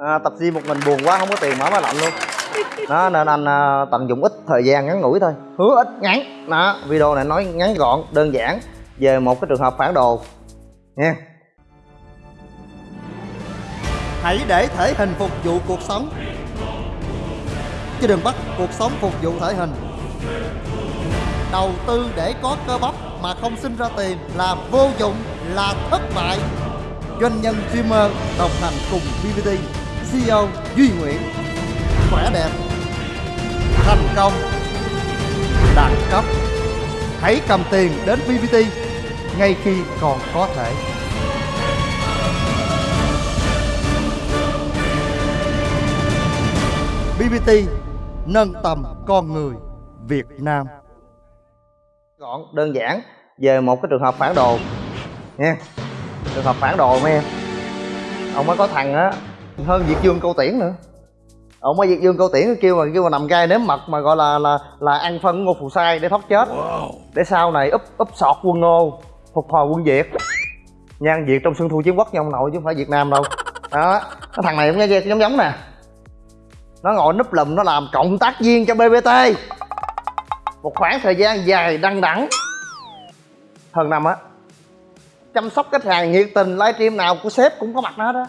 à, tập gym một mình buồn quá không có tiền mở máy lạnh luôn. Đó nên anh à, tận dụng ít thời gian ngắn ngủi thôi. Hứa ít ngắn. Đó video này nói ngắn gọn đơn giản. Về một cái trường hợp phản đồ. Nha. Hãy để thể hình phục vụ cuộc sống. Chứ đừng bắt cuộc sống phục vụ thể hình. Đầu tư để có cơ bắp mà không sinh ra tiền là vô dụng là thất bại. Doanh nhân streamer đồng hành cùng BBT CEO Duy Nguyễn. Khỏe đẹp. Thành công. Đẳng cấp. Hãy cầm tiền đến VPT ngay khi còn có thể. BBT nâng tầm con người Việt Nam. Gọn, đơn giản. Về một cái trường hợp phản đồ. Nha trường hợp phản đồ mấy em. Ông mới có thằng á hơn Việt Dương Câu Tiễn nữa. Ông mới Việt Dương Câu Tiễn kêu mà kêu mà nằm gai nếm mật mà gọi là là là ăn phân ngô phù sai để thoát chết. Để sau này úp úp sọt quân ngô phục hồi quân Việt. Nhan Việt trong xuân thu chiến quốc nha ông nội chứ không phải Việt Nam đâu. Đó. Cái thằng này cũng nghe giống giống nè. Nó ngồi núp lùm nó làm cộng tác viên cho BBT một khoảng thời gian dài đăng đẳng. Hơn năm á. Chăm sóc khách hàng nhiệt tình livestream nào của sếp cũng có mặt nó đó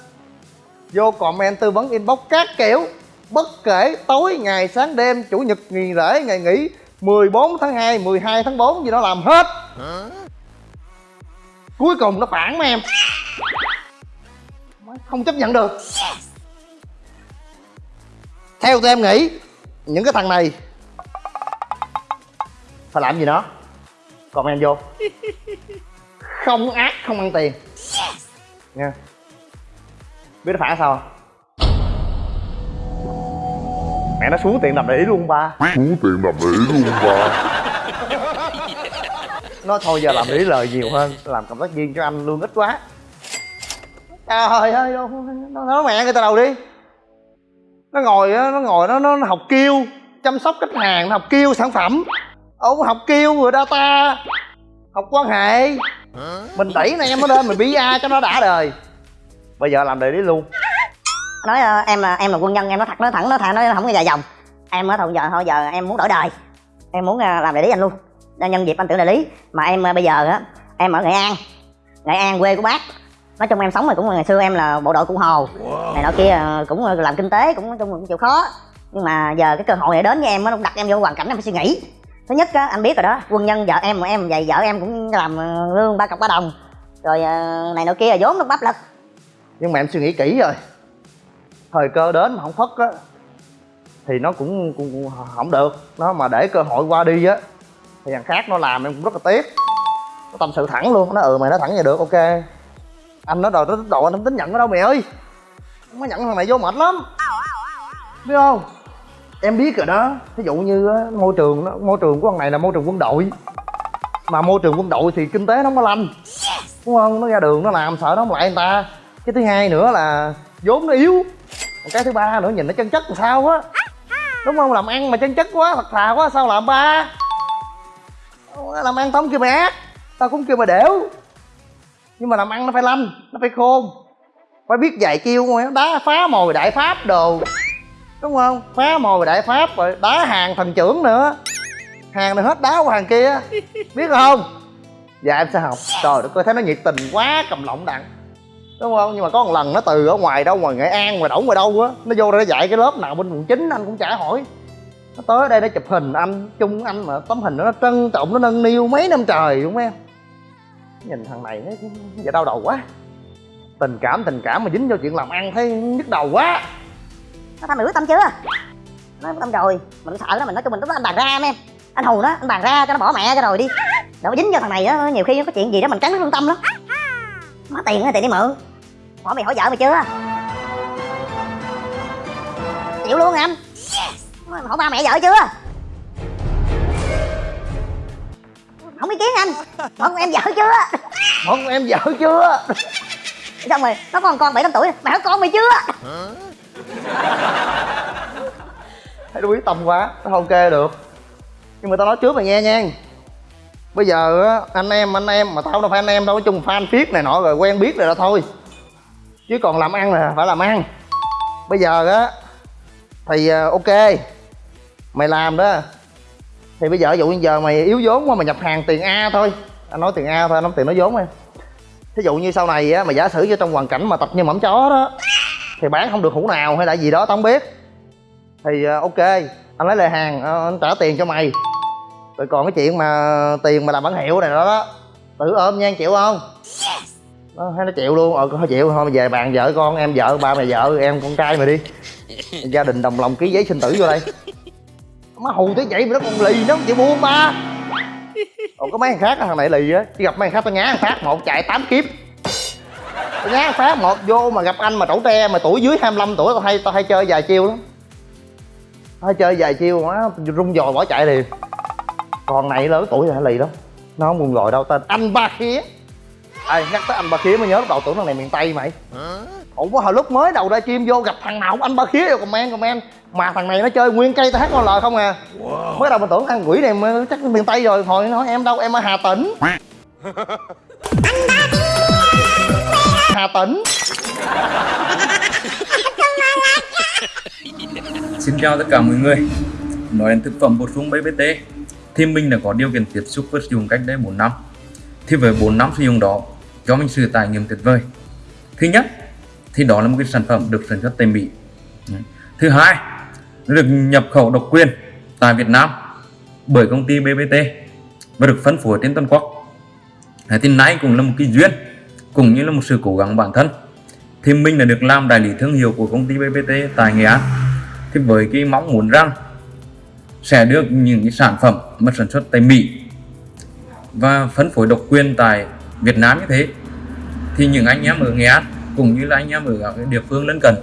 vô comment tư vấn inbox các kiểu. Bất kể tối ngày sáng đêm chủ nhật nghỉ rễ ngày nghỉ 14 tháng 2, 12 tháng 4 gì đó làm hết. Cuối cùng nó phản mà em. Không chấp nhận được. Theo tụi em nghĩ những cái thằng này phải làm gì nó comment vô. Không ác không ăn tiền. Nha biết nó phản sao không? mẹ nó xuống tiền đập để ý luôn ba. Xuống tiền đập để ý luôn ba. Nó thôi giờ làm để ý lời nhiều hơn làm cộng tác viên cho anh lương ít quá. Trời ơi đâu nó nói mẹ người ta đầu đi. Nó ngồi á nó ngồi nó nó học kêu chăm sóc khách hàng nó học kêu sản phẩm. Ông học kêu rồi data học quan hệ. Mình đẩy anh em nó lên mình bi a cho nó đã đời bây giờ làm đề lý luôn. Nói ờ, em là em là quân nhân em nói thật nói thẳng nói thẳng nói không có dài dòng. Em ở thôi giờ thôi giờ em muốn đổi đời. Em muốn ờ, làm đại lý anh luôn. Đang nhân dịp anh tưởng đại lý. Mà em ờ, bây giờ á em ở nghệ an. Nghệ an quê của bác. Nói chung em sống rồi cũng ngày xưa em là bộ đội cụ hồ. Này nọ kia ờ, cũng làm kinh tế cũng nói chung cũng chịu khó. Nhưng mà giờ cái cơ hội này đến với em nó đặt em vô hoàn cảnh em phải suy nghĩ. Thứ nhất á anh biết rồi đó quân nhân vợ em mà em vậy vợ em cũng làm ờ, lương ba cọc ba đồng. Rồi ờ, này nọ kia vốn nó bắp lực nhưng mà em suy nghĩ kỹ rồi. Thời cơ đến mà không phất á thì nó cũng, cũng, cũng không được. Nó mà để cơ hội qua đi á thì thằng khác nó làm em cũng rất là tiếc. Nó tâm sự thẳng luôn nó ừ mày nói thẳng vậy được ok. Anh nói rồi nó độ anh không tính nhận nó đâu mày ơi. Không có nhận thằng này vô mệt lắm. Biết không? Em biết rồi đó. Ví dụ như môi trường nó môi trường của thằng này là môi trường quân đội. Mà môi trường quân đội thì kinh tế nó không có lanh đúng không? Nó ra đường nó làm sợ nó không lại người ta cái thứ hai nữa là vốn nó yếu. Còn cái thứ ba nữa, nhìn nó chân chất làm sao á. Đúng không? Làm ăn mà chân chất quá, thật thà quá, sao làm ba? Làm ăn tao không kêu mày ác, tao cũng kêu mày đểu. Nhưng mà làm ăn nó phải lanh, nó phải khôn. Phải biết dạy chiêu đá phá mồi, đại pháp đồ. Đúng không? Phá mồi, đại pháp, rồi đá hàng thần trưởng nữa. Hàng này hết đá qua hàng kia. Biết không? Dạ em sẽ học. Trời đất ơi, thấy nó nhiệt tình quá, cầm lọng đặng đúng không? Nhưng mà có một lần nó từ ở ngoài đâu, ngoài nghệ an, ngoài đổng, ngoài đâu á, nó vô đây nó dạy cái lớp nào bên quận chín, anh cũng chả hỏi. Nó tới đây nó chụp hình anh, chung anh mà tấm hình đó nó trân trọng, nó nâng niu mấy năm trời đúng không em. Nhìn thằng này nó giờ đau đầu quá. Tình cảm tình cảm mà dính vô chuyện làm ăn thấy nhức đầu quá. Nó tao hiểu tâm chưa? Nó tâm rồi. Mình sợ đó mình nói chung mình lúc đó anh bàn ra em em. Anh hù nó anh bàn ra cho nó bỏ mẹ cho rồi đi. Đâu có dính vô thằng này á, nhiều khi nó có chuyện gì đó mình cắn nó lương tâm lắm. Má tiền thì tiền đi mượn hỏi mày hỏi vợ mày chưa? Chịu luôn anh. Hỏi ba mẹ vợ chưa? Không ý kiến anh. Hỏi con em vợ chưa? Hỏi con em vợ chưa? Xong rồi nó còn con bảy năm tuổi. Mày hỏi con mày chưa? Thấy nó quyết tâm quá nó không kê được. Nhưng mà tao nói trước mày nghe nha. Bây giờ á anh em anh em mà tao đâu phải anh em đâu nói chung fan phiết này nọ rồi quen biết rồi đó thôi chứ còn làm ăn là phải làm ăn. Bây giờ á thì ờ, ok mày làm đó. Thì bây giờ ví dụ như giờ mày yếu vốn quá mày nhập hàng tiền a thôi. Anh nói tiền a thôi anh nói tiền nó vốn em thí dụ như sau này á mày giả sử cho trong hoàn cảnh mà tập như mẫm chó đó thì bán không được hũ nào hay là gì đó tao không biết. Thì ờ, ok anh lấy lời hàng ờ, anh trả tiền cho mày. Rồi còn cái chuyện mà tiền mà làm bản hiệu này đó, đó. Tự ôm nha chịu không? Nó hay nó chịu luôn. Ờ thôi chịu. Thôi về bàn vợ con em vợ ba mày vợ em con trai mày đi. Gia đình đồng lòng ký giấy sinh tử vô đây. Má hù tới vậy mà nó còn lì nó không chịu buông ba. Còn có mấy thằng khác thằng này lì á. Chỉ gặp mấy thằng khác tao nhá thằng phát một chạy tám kiếp. Tao nhá thằng phát một vô mà gặp anh mà trẩu tre mà tuổi dưới 25 tuổi tao hay tao hay chơi vài chiêu lắm. Tao hay chơi vài chiêu má rung dồi bỏ chạy liền. Còn này lớn tuổi rồi lì lắm. Nó không buồn gọi đâu. Tên anh ba khía Ê, nhắc tới anh ba khía mới nhớ lúc đầu tưởng thằng này miền tây mày. Ủa hồi lúc mới đầu ra chim vô gặp thằng nào cũng anh ba khía vô comment comment. Mà thằng này nó chơi nguyên cây hát con lời không à. Mới đầu mình tưởng thằng quỷ này mà chắc miền tây rồi hồi nó nói em đâu em ở hà tĩnh. Hà tĩnh. Xin chào tất cả mọi người. Nói đến thực phẩm bổ sung BBT Thì mình đã có điều kiện tiếp xúc với sử dụng cách đây 4 năm. Thì với 4 năm sử dụng đó cho mình sự trải nghiệm tuyệt vời. Thứ nhất, Thì đó là một cái sản phẩm được sản xuất tại Mỹ. Thứ hai, nó Được nhập khẩu độc quyền Tại Việt Nam Bởi công ty BBT Và được phân phối trên toàn quốc. Thì nay cũng là một cái duyên, Cũng như là một sự cố gắng bản thân. Thì mình đã được làm đại lý thương hiệu của công ty BBT tại Nghệ An. Thì với cái mong muốn rằng sẽ được những cái sản phẩm mà sản xuất tại Mỹ và phân phối độc quyền tại Việt Nam như thế thì những anh em ở Nghệ An cũng như là anh em ở các địa phương lân cận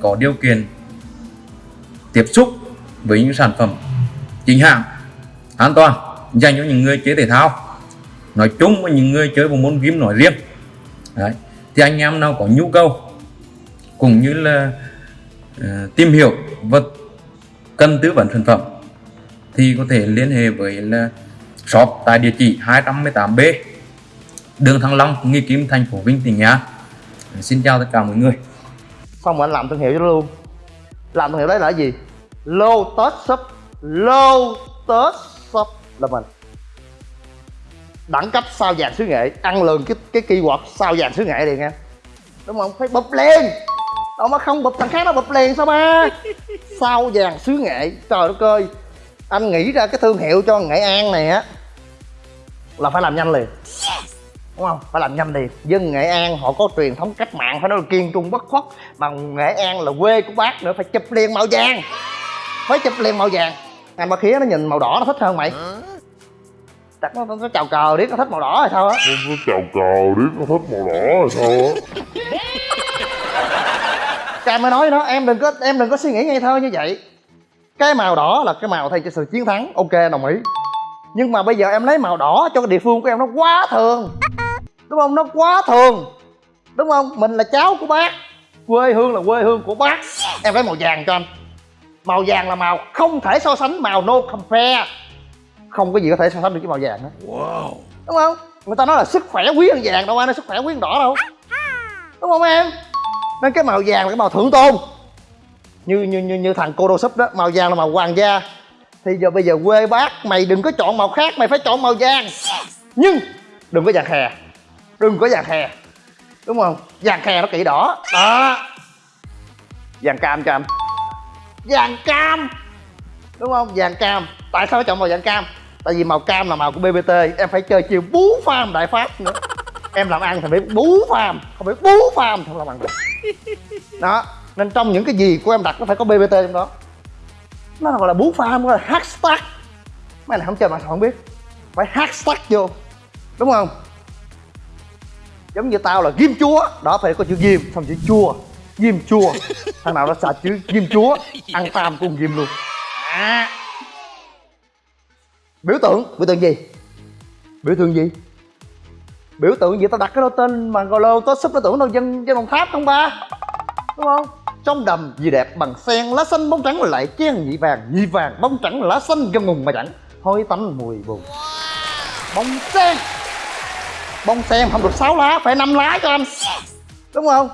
có điều kiện tiếp xúc với những sản phẩm chính hãng an toàn dành cho những người chơi thể thao nói chung và những người chơi bộ môn game nói riêng Đấy. thì anh em nào có nhu cầu cũng như là uh, tìm hiểu và cần tư vấn sản phẩm thì có thể liên hệ với là shop tại địa chỉ 218B đường Thăng Long, Nghi Kim, thành phố Vinh, tỉnh Nghệ An. Xin chào tất cả mọi người. xong rồi anh làm thương hiệu cho luôn. Làm thương hiệu đấy là cái gì? Lotus Shop. Lotus Shop. Là mình. Đẳng cấp sao vàng xứ nghệ. Ăn lường cái cái keyword sao vàng xứ nghệ liền nha. Đúng không? Phải bụp lên. Đâu mà không bụp thằng khác nó bụp liền sao ba? Sao vàng xứ nghệ. Trời đất ơi. Anh nghĩ ra cái thương hiệu cho nghệ an này á là phải làm nhanh liền đúng không? Phải làm nhanh liền dân nghệ an họ có truyền thống cách mạng phải nói là kiên trung bất khuất. Mà nghệ an là quê của bác nữa phải chụp liền màu vàng. Phải chụp liền màu vàng. Anh ba khía nó nhìn màu đỏ nó thích hơn mày. Chắc nó, nó, chào cờ biết nó thích màu đỏ hay sao á? Nó chào cờ biết nó thích màu đỏ hay sao á? Cam mới nói nó em đừng có em đừng có suy nghĩ ngây thơ như vậy. Cái màu đỏ là cái màu thay cho sự chiến thắng. Ok đồng ý. Nhưng mà bây giờ em lấy màu đỏ cho cái địa phương của em nó quá thường đúng không? Nó quá thường. Đúng không? Mình là cháu của bác. Quê hương là quê hương của bác. Em lấy màu vàng cho anh. Màu vàng là màu không thể so sánh màu no compare. Không có gì có thể so sánh được với màu vàng hết. Đúng không? Người ta nói là sức khỏe quý hơn vàng đâu ai nói sức khỏe quý hơn đỏ đâu. Đúng không em? Nên cái màu vàng là cái màu thượng tôn. Như như như, như thằng cô đô súp đó màu vàng là màu hoàng gia. Thì giờ bây giờ quê bác mày đừng có chọn màu khác mày phải chọn màu vàng. Nhưng đừng có vàng khè đừng có vàng khè. Đúng không? Vàng khè nó kỹ đỏ. Đó. Vàng cam cho anh. Vàng cam. Đúng không? Vàng cam. Tại sao phải chọn màu vàng cam? Tại vì màu cam là màu của bbt em phải chơi chiều bú farm đại pháp nữa. Em làm ăn thì phải bú farm không phải bú farm thì không làm ăn được. Đó. Nên trong những cái gì của em đặt nó phải có bbt trong đó. Nó gọi là bú farm gọi là hashtag. Mấy này không chơi mà sao không biết? Phải hashtag vô. Đúng không giống như tao là ghim chúa. Đó, phải có chữ ghim, xong chữ chua ghim chua thằng nào nó xài chữ ghim chúa, ăn tam cùng ghim luôn. À. biểu tượng biểu tượng gì? Biểu tượng gì? Biểu tượng gì? Tao đặt cái đó tên mà gọi lô tao súp biểu tượng đâu, dân dân đồng tháp không ba? Đúng không? Trong đầm gì đẹp bằng sen, lá xanh bóng trắng lại chen nhị vàng nhị vàng bóng trắng lá xanh gân ngùng mà chẳng. Hôi tanh mùi bùn. Bông sen bông sen không được 6 lá, phải 5 lá cho anh. Đúng không?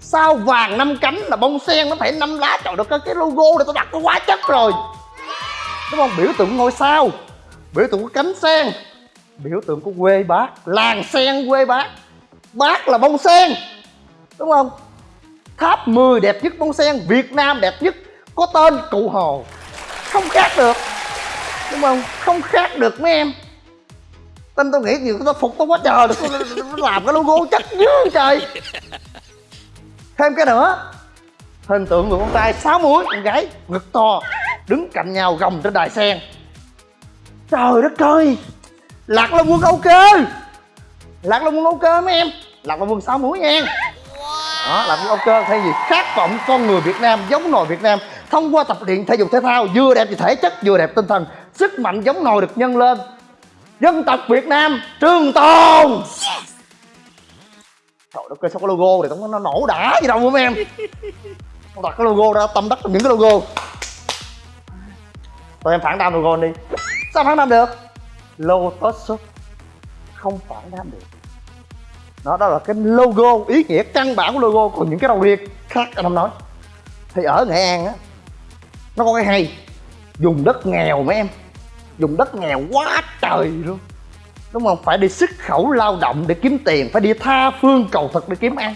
Sao vàng năm cánh là bông sen, nó phải năm lá? Trời được cái cái logo này tao đặt nó quá chất rồi. Đúng không? Biểu tượng ngôi sao, biểu tượng của cánh sen, biểu tượng của quê bác, làng sen, quê bác. Bác là bông sen, đúng không? Tháp 10 đẹp nhất bông sen, việt nam đẹp nhất, có tên cụ hồ. Không khác được, đúng không? Không khác được mấy em tâm tôi nghĩ nhiều tao phục tao quá trời được nó làm cái logo chắc dữ trời. Thêm cái nữa. Hình tượng người con trai sáu múi, con gái, ngực to, đứng cạnh nhau gồng trên đài sen. Trời đất ơi! Lạc long quân âu cơ lạc long quân âu cơ mấy em? Lạc long quân sáu múi nha. Đó, lạc long quân âu cơ thay vì khát vọng con người việt nam giống nòi việt nam, thông qua tập luyện thể dục thể thao, vừa đẹp về thể chất, vừa đẹp tinh thần, sức mạnh giống nòi được nhân lên dân tộc việt nam trường tồn. Trời đất ơi sao cái logo này? Nó, nó nổ đã gì đâu mấy em? Không đặt cái logo ra tâm đắc trong những cái logo. Tụi em phản đam logo đi. Sao phản đam được? Lotus shop. Không phản đam được. Đó đó là cái logo ý nghĩa căn bản của logo còn những cái đầu riêng khác anh không nói. Thì ở nghệ an á nó có cái hay. Dùng đất nghèo mấy em dùng đất nghèo quá trời luôn. Đúng không? Phải đi xuất khẩu lao động để kiếm tiền, phải đi tha phương cầu thực để kiếm ăn.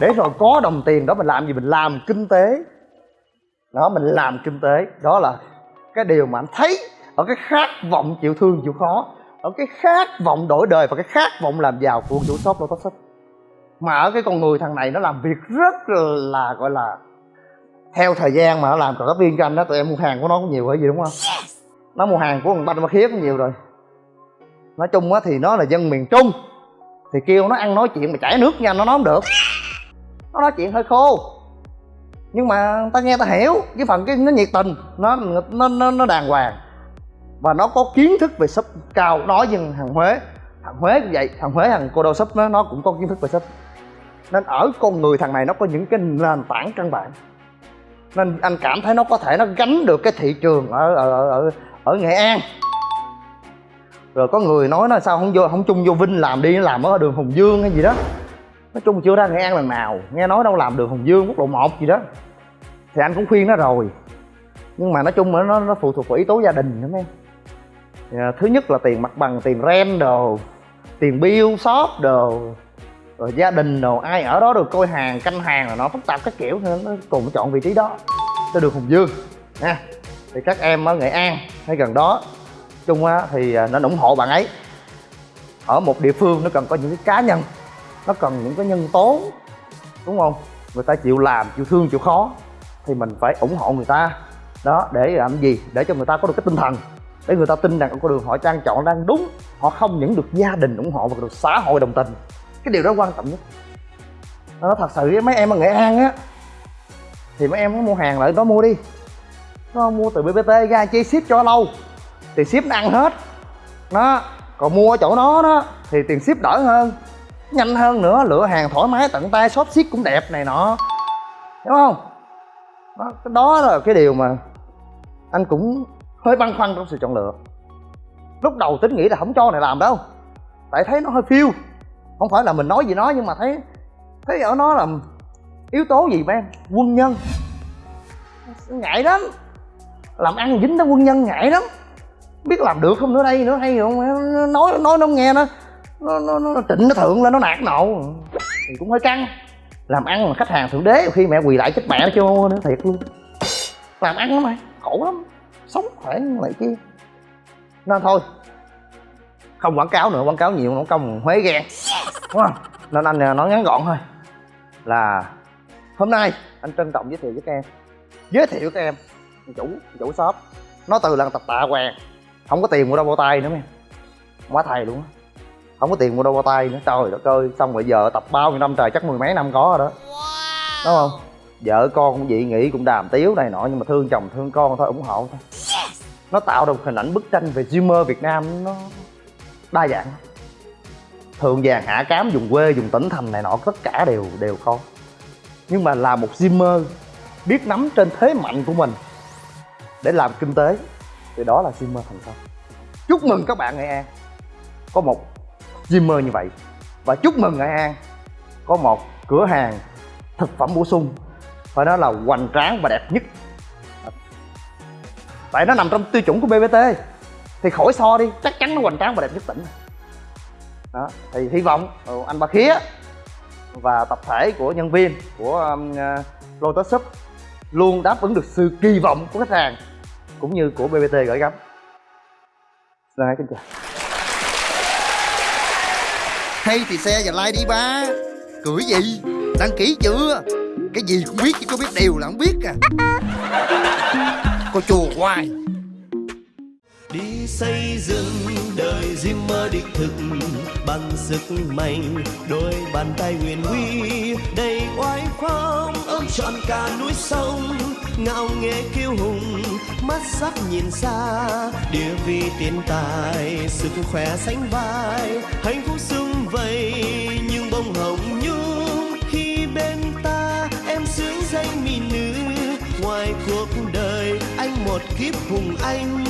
Để rồi có đồng tiền đó mình làm gì? Mình làm kinh tế. Đó, mình làm kinh tế. Đó là cái điều mà anh thấy ở cái khát vọng chịu thương chịu khó, ở cái khát vọng đổi đời và cái khát vọng làm giàu của chủ shop Lotus Shop. Mà ở cái con người thằng này nó làm việc rất là, gọi là, theo thời gian mà nó làm. Cộng tác viên cho anh đó, tụi em mua hàng của nó cũng nhiều hay gì, đúng không? Nó mua hàng của thằng banh ma khía cũng nhiều rồi. Nói chung á thì nó là dân miền trung. Thì kêu nó ăn nói chuyện mà chảy nước nha nó nói không được. Nó nói chuyện hơi khô. Nhưng mà ta nghe ta hiểu cái phần cái nó nhiệt tình nó nó nó, nó đàng hoàng. Và nó có kiến thức về shop cao nói với thằng huế. Thằng huế cũng vậy thằng huế thằng cô đô shop nó, nó cũng có kiến thức về shop. Nên ở con người thằng này nó có những cái nền tảng căn bản. Nên anh cảm thấy nó có thể nó gánh được cái thị trường ở ở ở, ở nghệ an. Rồi có người nói nó sao không vô, không chung vô vinh làm đi, làm ở đường hùng dương hay gì đó. Nói chung chưa ra nghệ an lần nào, nghe nói đâu làm đường hùng dương, quốc lộ một gì đó. Thì anh cũng khuyên nó rồi. Nhưng mà nói chung nó nó phụ thuộc vào yếu tố gia đình nữa em à, thứ nhất là tiền mặt bằng, tiền rent đồ, tiền bill, shop đồ, rồi gia đình đồ, ai ở đó được coi hàng, canh hàng là nó phức tạp các kiểu, nên nó cùng chọn vị trí đó cho đường hùng dương, nha thì các em ở nghệ an hay gần đó, chung á, thì à, nó ủng hộ bạn ấy. Ở một địa phương nó cần có những cái cá nhân, nó cần những cái nhân tố, đúng không? Người ta chịu làm, chịu thương, chịu khó, thì mình phải ủng hộ người ta. Đó, để làm gì? Để cho người ta có được cái tinh thần, để người ta tin rằng con đường họ trang chọn đang đúng, họ không những được gia đình ủng hộ mà được xã hội đồng tình. Cái điều đó quan trọng nhất. Nó thật sự với mấy em ở nghệ an á, thì mấy em có mua hàng lại đó mua đi nó mua từ bbt ra chi ship cho lâu. Thì ship nó ăn hết. Nó còn mua ở chỗ nó đó thì tiền ship đỡ hơn. Nhanh hơn nữa lựa hàng thoải mái tận tay shop ship cũng đẹp này nọ. Đúng không? Đó, cái đó là cái điều mà anh cũng hơi băn khoăn trong sự chọn lựa. Lúc đầu tính nghĩ là không cho này làm đâu. Tại thấy nó hơi phiêu. Không phải là mình nói gì nó nhưng mà thấy thấy ở nó là yếu tố gì em quân nhân. Ngại lắm làm ăn dính tới quân nhân ngại lắm. Biết làm được không nữa đây nữa hay không? Nói nói nó nghe nó nó nó, nó trịnh nó thượng lên nó nạt nộ. Thì cũng hơi căng. Làm ăn mà khách hàng thượng đế khi mẹ quỳ lại chết mẹ nó chưa nữa thiệt luôn. Làm ăn lắm mày khổ lắm. Sống khỏe lại kia. Nên thôi không quảng cáo nữa quảng cáo nhiều nó công huế ghen đúng không? Nên anh à, nói ngắn gọn thôi. Là hôm nay anh trân trọng giới thiệu với các em. Giới thiệu các em chủ chủ shop. Nó từ lần tập tạ hoàng. Không có tiền mua đâu bao tay nữa nghe quá thầy luôn á. Không có tiền mua đâu bao tay nữa. Trời đất ơi, xong rồi giờ tập bao nhiêu năm trời, chắc mười mấy năm có rồi đó. Đúng không? Vợ con cũng dị nghị, cũng đàm tiếu này nọ, nhưng mà thương chồng thương con thôi, ủng hộ thôi. Nó tạo được hình ảnh bức tranh về Dreamer Việt Nam, nó đa dạng. Thường vàng, hạ cám, dùng quê, dùng tỉnh thành này nọ, tất cả đều đều có. Nhưng mà là một Dreamer, biết nắm trên thế mạnh của mình để làm kinh tế thì đó là streamer thành công. Chúc mừng các bạn Nghệ An. Có một streamer như vậy. Và chúc mừng Nghệ An có một cửa hàng thực phẩm bổ sung. Phải nói là hoành tráng và đẹp nhất. Tại nó nằm trong tiêu chuẩn của BBT thì khỏi so đi chắc chắn nó hoành tráng và đẹp nhất tỉnh. Đó thì hy vọng ừ, anh ba khía và tập thể của nhân viên của um, uh, Lotus Shop luôn đáp ứng được sự kỳ vọng của khách hàng cũng như của BBT gửi gắm. Xin kính chào. Hay thì xe và like đi ba. Cười gì? Đăng ký chưa? Cái gì cũng biết chứ có biết điều là không biết à. Cô chùa hoài. Đi xây dựng đời Zimmer đích thực bằng sức mạnh đôi bàn tay huyền huy đầy oai phong ôm trọn cả núi sông ngạo nghễ kiêu hùng, mắt sắc nhìn xa. Địa vị tiền tài, sức khỏe sánh vai. Hạnh phúc sung vầy, nhưng bông hồng nhung. Khi bên ta, em sướng danh mỹ nữ. Ngoài cuộc đời, anh một kiếp hùng anh.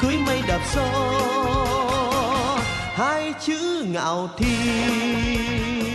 Cưới mây đạp gió, hai chữ ngạo thiên